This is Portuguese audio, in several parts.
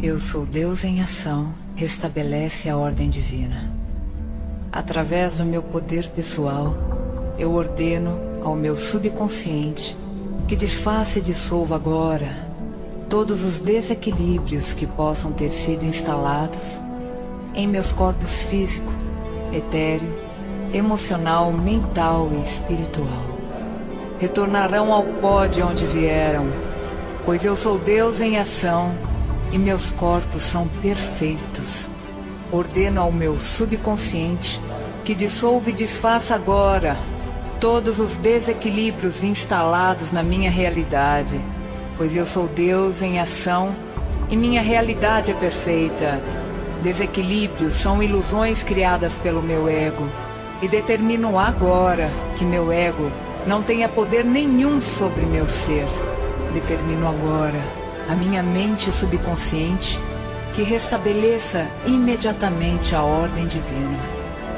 Eu sou Deus em ação, restabelece a ordem divina. Através do meu poder pessoal, eu ordeno ao meu subconsciente que desfaça e dissolva agora todos os desequilíbrios que possam ter sido instalados em meus corpos físico, etéreo, emocional, mental e espiritual. Retornarão ao pó de onde vieram, pois eu sou Deus em ação e meus corpos são perfeitos. Ordeno ao meu subconsciente que dissolva e desfaça agora todos os desequilíbrios instalados na minha realidade, pois eu sou Deus em ação e minha realidade é perfeita. Desequilíbrios são ilusões criadas pelo meu ego e determino agora que meu ego não tenha poder nenhum sobre meu ser. Determino agora a minha mente subconsciente que restabeleça imediatamente a ordem divina,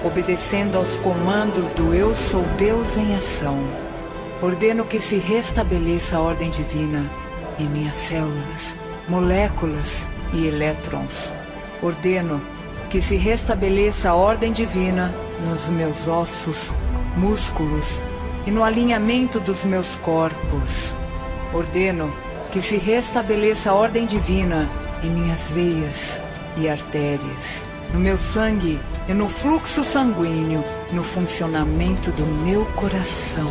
obedecendo aos comandos do Eu Sou Deus em ação. Ordeno que se restabeleça a ordem divina em minhas células, moléculas e elétrons. Ordeno que se restabeleça a ordem divina nos meus ossos, músculos e no alinhamento dos meus corpos. Ordeno que se restabeleça a ordem divina em minhas veias e artérias, no meu sangue e no fluxo sanguíneo, no funcionamento do meu coração,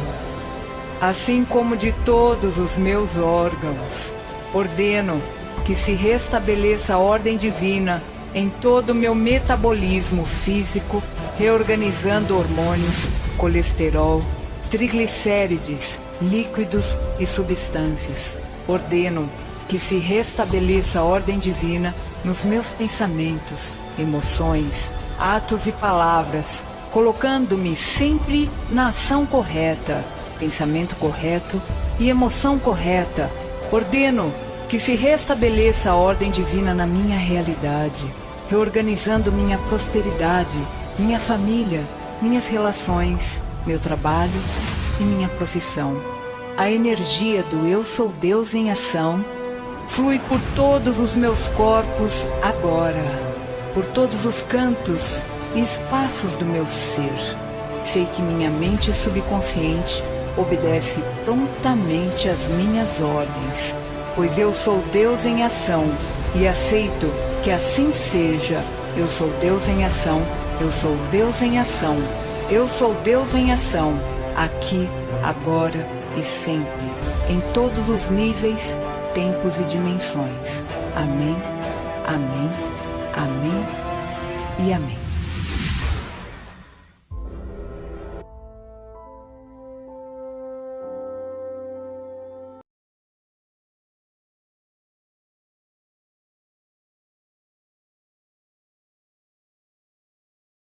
assim como de todos os meus órgãos. Ordeno que se restabeleça a ordem divina em todo o meu metabolismo físico, reorganizando hormônios, colesterol, triglicérides, líquidos e substâncias ordeno que se restabeleça a ordem divina nos meus pensamentos, emoções, atos e palavras, colocando-me sempre na ação correta, pensamento correto e emoção correta. Ordeno que se restabeleça a ordem divina na minha realidade, reorganizando minha prosperidade, minha família, minhas relações, meu trabalho e minha profissão a energia do Eu Sou Deus em ação flui por todos os meus corpos agora, por todos os cantos e espaços do meu ser. Sei que minha mente subconsciente obedece prontamente às minhas ordens, pois eu sou Deus em ação e aceito que assim seja. Eu sou Deus em ação, eu sou Deus em ação, eu sou Deus em ação, aqui, agora e sempre, em todos os níveis, tempos e dimensões. Amém, amém, amém e amém.